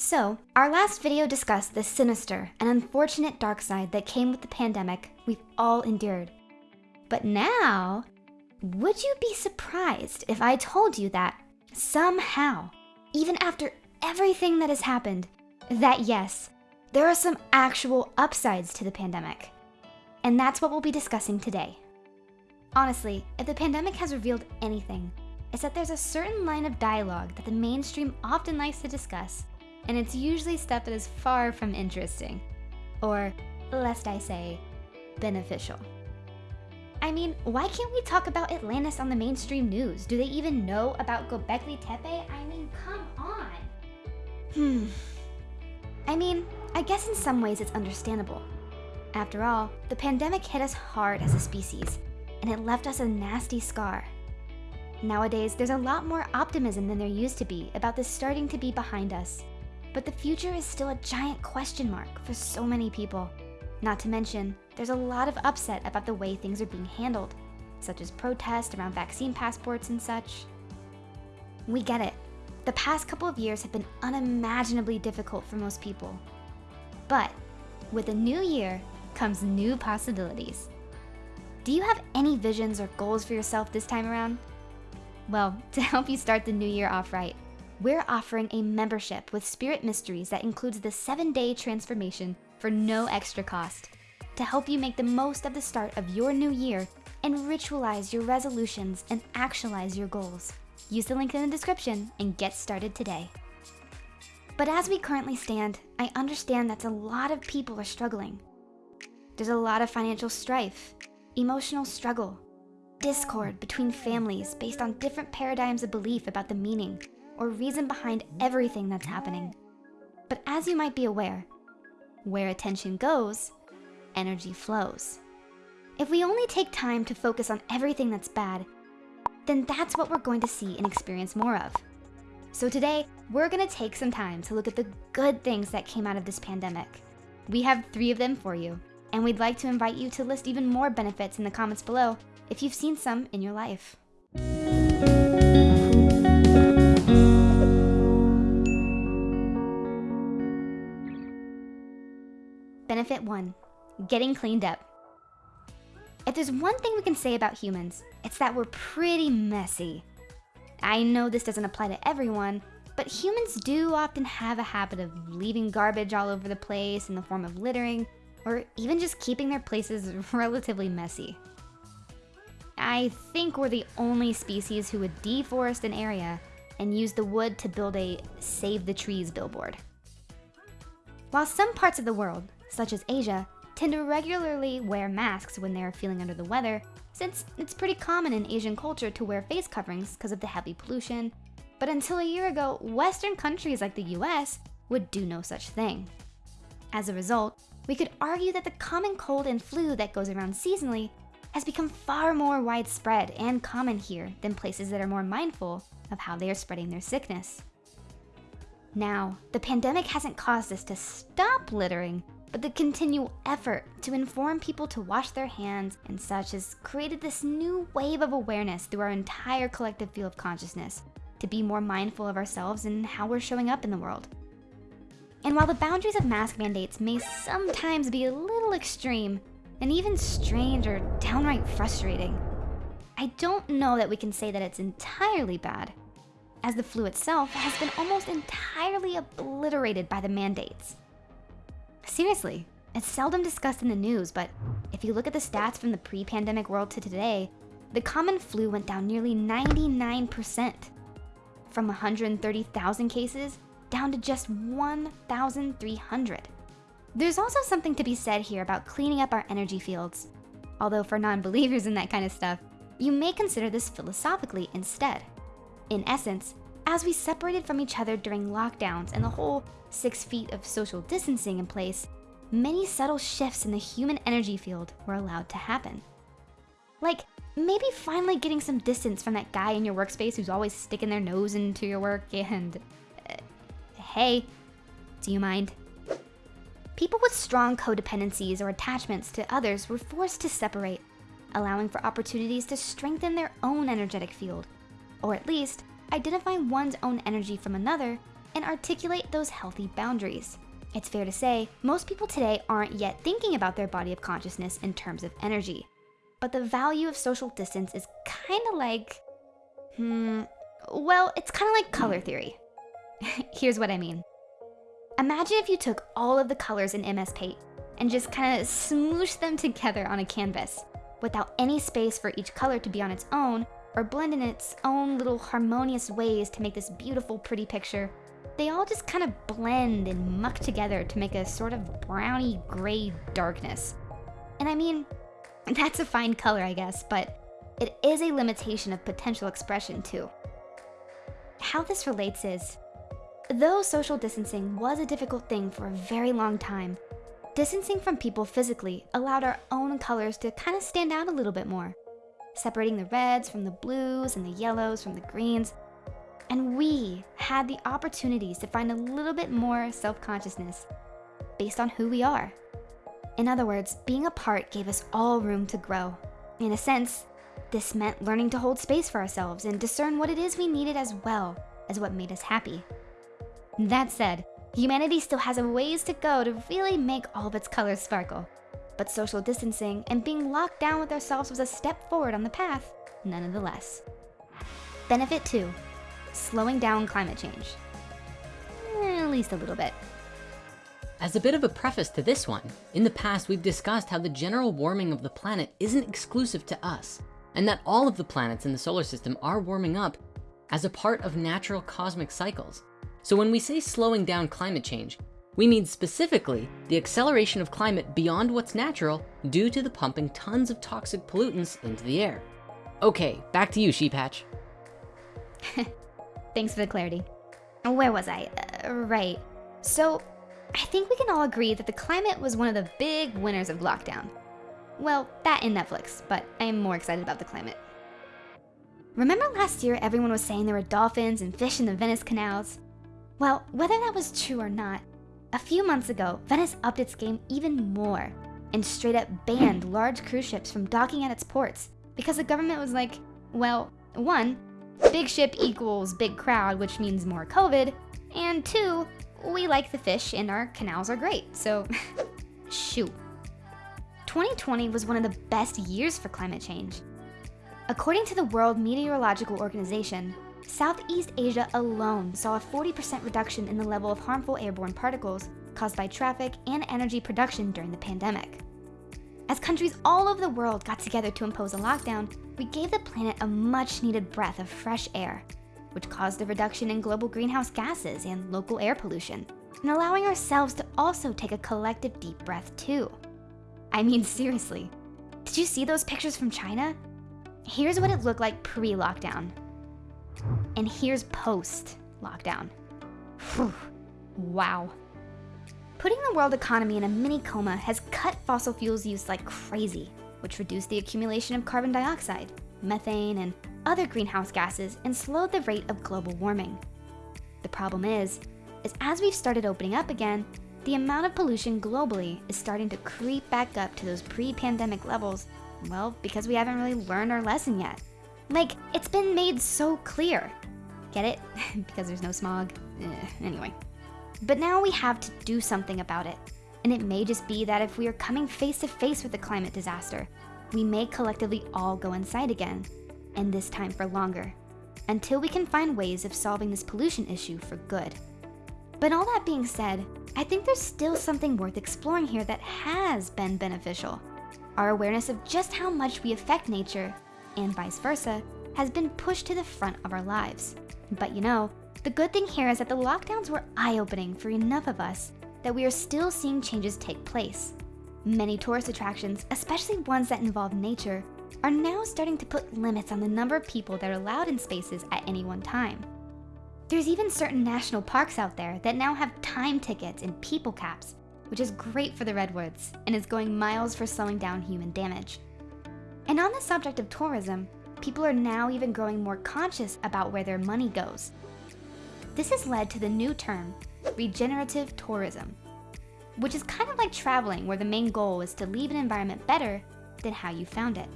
So, our last video discussed the sinister and unfortunate dark side that came with the pandemic we've all endured. But now, would you be surprised if I told you that somehow, even after everything that has happened, that yes, there are some actual upsides to the pandemic? And that's what we'll be discussing today. Honestly, if the pandemic has revealed anything, it's that there's a certain line of dialogue that the mainstream often likes to discuss and it's usually stuff that is far from interesting, or lest I say, beneficial. I mean, why can't we talk about Atlantis on the mainstream news? Do they even know about Gobekli Tepe? I mean, come on. Hmm. I mean, I guess in some ways it's understandable. After all, the pandemic hit us hard as a species, and it left us a nasty scar. Nowadays, there's a lot more optimism than there used to be about this starting to be behind us. But the future is still a giant question mark for so many people. Not to mention, there's a lot of upset about the way things are being handled, such as protests around vaccine passports and such. We get it. The past couple of years have been unimaginably difficult for most people. But with a new year comes new possibilities. Do you have any visions or goals for yourself this time around? Well, to help you start the new year off right, we're offering a membership with Spirit Mysteries that includes the seven day transformation for no extra cost to help you make the most of the start of your new year and ritualize your resolutions and actualize your goals. Use the link in the description and get started today. But as we currently stand, I understand that a lot of people are struggling. There's a lot of financial strife, emotional struggle, discord between families based on different paradigms of belief about the meaning or reason behind everything that's happening. But as you might be aware, where attention goes, energy flows. If we only take time to focus on everything that's bad, then that's what we're going to see and experience more of. So today, we're gonna take some time to look at the good things that came out of this pandemic. We have three of them for you, and we'd like to invite you to list even more benefits in the comments below if you've seen some in your life. Benefit 1. Getting cleaned up. If there's one thing we can say about humans, it's that we're pretty messy. I know this doesn't apply to everyone, but humans do often have a habit of leaving garbage all over the place in the form of littering, or even just keeping their places relatively messy. I think we're the only species who would deforest an area and use the wood to build a Save the Trees billboard. While some parts of the world, such as Asia, tend to regularly wear masks when they're feeling under the weather, since it's pretty common in Asian culture to wear face coverings because of the heavy pollution. But until a year ago, Western countries like the US would do no such thing. As a result, we could argue that the common cold and flu that goes around seasonally has become far more widespread and common here than places that are more mindful of how they are spreading their sickness. Now, the pandemic hasn't caused us to stop littering, but the continual effort to inform people to wash their hands and such has created this new wave of awareness through our entire collective field of consciousness to be more mindful of ourselves and how we're showing up in the world. And while the boundaries of mask mandates may sometimes be a little extreme and even strange or downright frustrating, I don't know that we can say that it's entirely bad, as the flu itself has been almost entirely obliterated by the mandates. Seriously, it's seldom discussed in the news, but if you look at the stats from the pre-pandemic world to today, the common flu went down nearly 99%. From 130,000 cases, down to just 1,300. There's also something to be said here about cleaning up our energy fields. Although for non-believers in that kind of stuff, you may consider this philosophically instead. In essence, as we separated from each other during lockdowns and the whole six feet of social distancing in place, many subtle shifts in the human energy field were allowed to happen. Like maybe finally getting some distance from that guy in your workspace who's always sticking their nose into your work and, uh, hey, do you mind? People with strong codependencies or attachments to others were forced to separate, allowing for opportunities to strengthen their own energetic field, or at least identify one's own energy from another and articulate those healthy boundaries. It's fair to say, most people today aren't yet thinking about their body of consciousness in terms of energy. But the value of social distance is kind of like, hmm, well, it's kind of like color theory. Here's what I mean. Imagine if you took all of the colors in MS Paint and just kind of smooshed them together on a canvas without any space for each color to be on its own or blend in its own little harmonious ways to make this beautiful, pretty picture. They all just kind of blend and muck together to make a sort of browny gray darkness. And I mean, that's a fine color, I guess, but it is a limitation of potential expression too. How this relates is, though social distancing was a difficult thing for a very long time, distancing from people physically allowed our own colors to kind of stand out a little bit more, separating the reds from the blues and the yellows from the greens. And we had the opportunities to find a little bit more self-consciousness based on who we are. In other words, being apart gave us all room to grow. In a sense, this meant learning to hold space for ourselves and discern what it is we needed as well as what made us happy. That said, humanity still has a ways to go to really make all of its colors sparkle. But social distancing and being locked down with ourselves was a step forward on the path, nonetheless. Benefit 2. Slowing down climate change. Eh, at least a little bit. As a bit of a preface to this one, in the past we've discussed how the general warming of the planet isn't exclusive to us and that all of the planets in the solar system are warming up as a part of natural cosmic cycles. So when we say slowing down climate change, we mean specifically the acceleration of climate beyond what's natural due to the pumping tons of toxic pollutants into the air. Okay, back to you, Sheephatch. Thanks for the clarity. Where was I? Uh, right. So I think we can all agree that the climate was one of the big winners of lockdown. Well, that and Netflix, but I am more excited about the climate. Remember last year everyone was saying there were dolphins and fish in the Venice canals? Well, whether that was true or not, a few months ago, Venice upped its game even more and straight up banned large cruise ships from docking at its ports because the government was like, well, one, big ship equals big crowd, which means more COVID, and two, we like the fish and our canals are great, so shoot. 2020 was one of the best years for climate change. According to the World Meteorological Organization, Southeast Asia alone saw a 40% reduction in the level of harmful airborne particles caused by traffic and energy production during the pandemic. As countries all over the world got together to impose a lockdown, we gave the planet a much needed breath of fresh air, which caused a reduction in global greenhouse gases and local air pollution, and allowing ourselves to also take a collective deep breath too. I mean, seriously, did you see those pictures from China? Here's what it looked like pre-lockdown. And here's post-lockdown. wow. Putting the world economy in a mini coma has cut fossil fuels use like crazy, which reduced the accumulation of carbon dioxide, methane, and other greenhouse gases and slowed the rate of global warming. The problem is, is as we've started opening up again, the amount of pollution globally is starting to creep back up to those pre-pandemic levels, well, because we haven't really learned our lesson yet. Like, it's been made so clear. Get it? because there's no smog? Eh, anyway. But now we have to do something about it. And it may just be that if we are coming face to face with the climate disaster, we may collectively all go inside again, and this time for longer, until we can find ways of solving this pollution issue for good. But all that being said, I think there's still something worth exploring here that has been beneficial. Our awareness of just how much we affect nature, and vice versa, has been pushed to the front of our lives. But you know, the good thing here is that the lockdowns were eye-opening for enough of us that we are still seeing changes take place. Many tourist attractions, especially ones that involve nature, are now starting to put limits on the number of people that are allowed in spaces at any one time. There's even certain national parks out there that now have time tickets and people caps, which is great for the redwoods and is going miles for slowing down human damage. And on the subject of tourism, people are now even growing more conscious about where their money goes. This has led to the new term, regenerative tourism, which is kind of like traveling where the main goal is to leave an environment better than how you found it.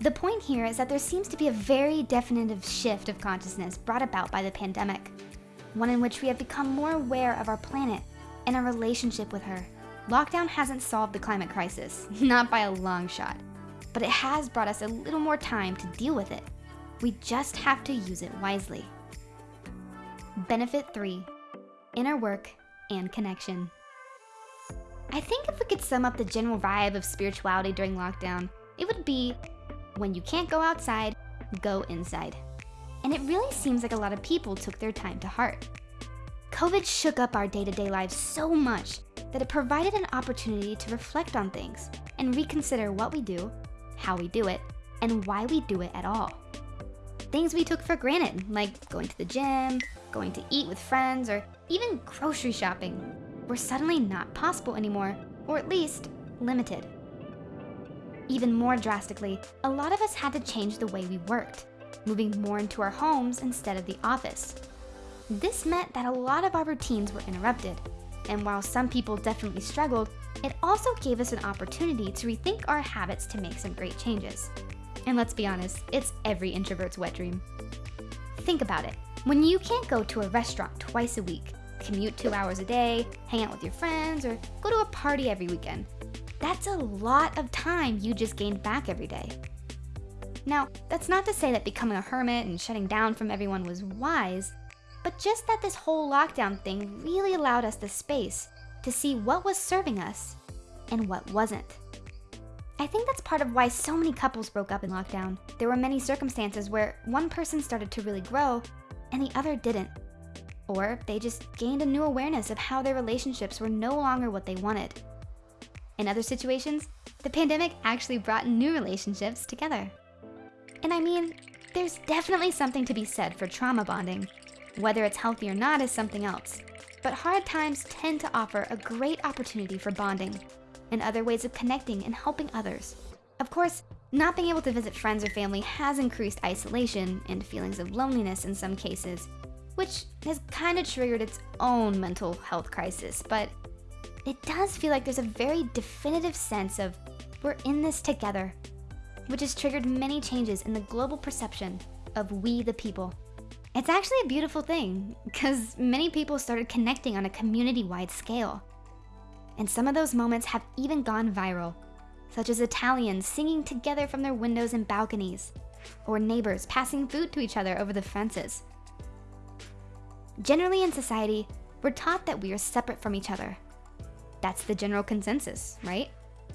The point here is that there seems to be a very definitive shift of consciousness brought about by the pandemic. one in which we have become more aware of our planet and our relationship with her. Lockdown hasn't solved the climate crisis, not by a long shot, but it has brought us a little more time to deal with it. We just have to use it wisely. Benefit 3 Inner work and connection. I think if we could sum up the general vibe of spirituality during lockdown, it would be when you can't go outside, go inside. And it really seems like a lot of people took their time to heart. COVID shook up our day to day lives so much that it provided an opportunity to reflect on things and reconsider what we do, how we do it, and why we do it at all. Things we took for granted, like going to the gym, going to eat with friends, or even grocery shopping, were suddenly not possible anymore, or at least limited. Even more drastically, a lot of us had to change the way we worked, moving more into our homes instead of the office. This meant that a lot of our routines were interrupted, and while some people definitely struggled, it also gave us an opportunity to rethink our habits to make some great changes. And let's be honest, it's every introvert's wet dream. Think about it. When you can't go to a restaurant twice a week, commute two hours a day, hang out with your friends, or go to a party every weekend, that's a lot of time you just gained back every day. Now, that's not to say that becoming a hermit and shutting down from everyone was wise, but just that this whole lockdown thing really allowed us the space to see what was serving us and what wasn't. I think that's part of why so many couples broke up in lockdown. There were many circumstances where one person started to really grow and the other didn't. Or they just gained a new awareness of how their relationships were no longer what they wanted. In other situations, the pandemic actually brought new relationships together. And I mean, there's definitely something to be said for trauma bonding. Whether it's healthy or not is something else. But hard times tend to offer a great opportunity for bonding and other ways of connecting and helping others. Of course, not being able to visit friends or family has increased isolation and feelings of loneliness in some cases, which has kind of triggered its own mental health crisis, but it does feel like there's a very definitive sense of we're in this together, which has triggered many changes in the global perception of we the people. It's actually a beautiful thing because many people started connecting on a community-wide scale. And some of those moments have even gone viral, such as Italians singing together from their windows and balconies, or neighbors passing food to each other over the fences. Generally in society, we're taught that we are separate from each other that's the general consensus, right?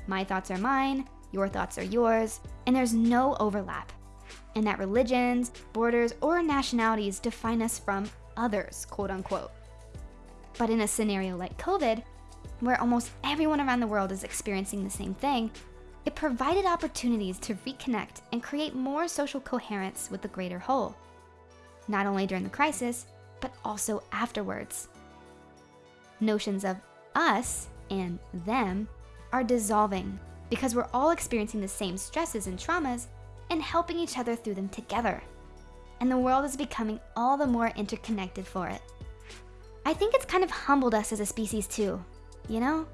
My thoughts are mine, your thoughts are yours, and there's no overlap. And that religions, borders, or nationalities define us from others, quote unquote. But in a scenario like COVID, where almost everyone around the world is experiencing the same thing, it provided opportunities to reconnect and create more social coherence with the greater whole. Not only during the crisis, but also afterwards. Notions of us and them are dissolving because we're all experiencing the same stresses and traumas and helping each other through them together. And the world is becoming all the more interconnected for it. I think it's kind of humbled us as a species too, you know?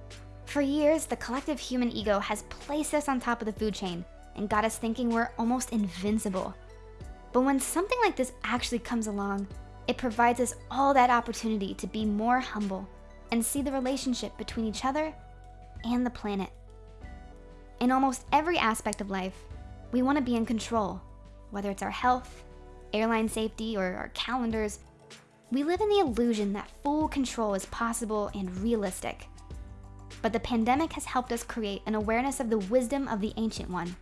For years, the collective human ego has placed us on top of the food chain and got us thinking we're almost invincible. But when something like this actually comes along, it provides us all that opportunity to be more humble and see the relationship between each other and the planet. In almost every aspect of life, we want to be in control, whether it's our health, airline safety, or our calendars. We live in the illusion that full control is possible and realistic. But the pandemic has helped us create an awareness of the wisdom of the Ancient One.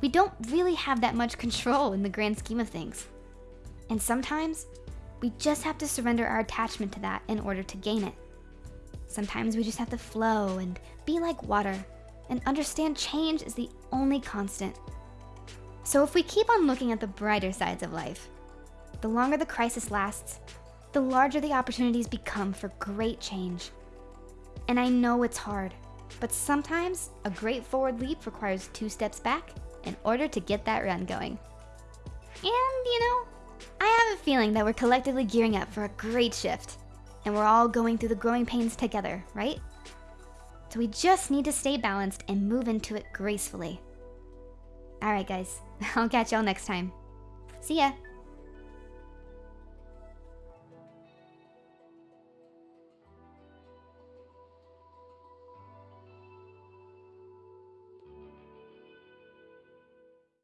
We don't really have that much control in the grand scheme of things. And sometimes, we just have to surrender our attachment to that in order to gain it. Sometimes we just have to flow and be like water and understand change is the only constant. So if we keep on looking at the brighter sides of life, the longer the crisis lasts, the larger the opportunities become for great change. And I know it's hard, but sometimes a great forward leap requires two steps back in order to get that run going. And you know, I have a feeling that we're collectively gearing up for a great shift and we're all going through the growing pains together, right? So we just need to stay balanced and move into it gracefully. All right, guys, I'll catch y'all next time. See ya.